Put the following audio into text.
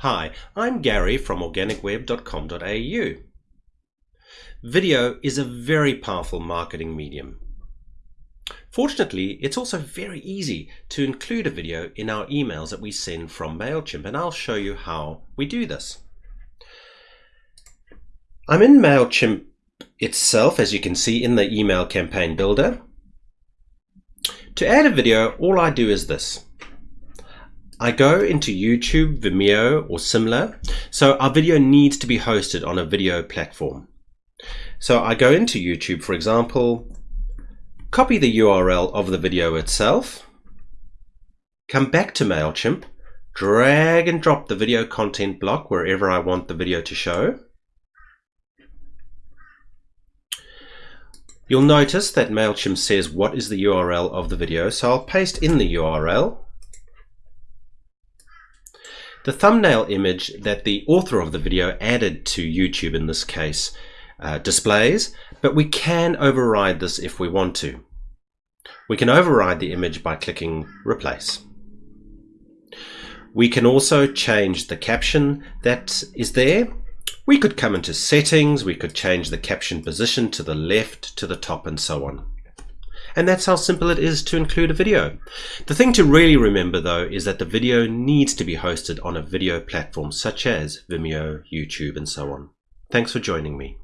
Hi, I'm Gary from organicweb.com.au. Video is a very powerful marketing medium. Fortunately, it's also very easy to include a video in our emails that we send from MailChimp, and I'll show you how we do this. I'm in MailChimp itself, as you can see in the email campaign builder. To add a video, all I do is this. I go into YouTube, Vimeo, or similar. So our video needs to be hosted on a video platform. So I go into YouTube, for example, copy the URL of the video itself, come back to MailChimp, drag and drop the video content block wherever I want the video to show. You'll notice that MailChimp says what is the URL of the video, so I'll paste in the URL the thumbnail image that the author of the video added to YouTube in this case uh, displays, but we can override this if we want to. We can override the image by clicking replace. We can also change the caption that is there. We could come into settings, we could change the caption position to the left, to the top and so on. And that's how simple it is to include a video. The thing to really remember though is that the video needs to be hosted on a video platform such as Vimeo, YouTube and so on. Thanks for joining me.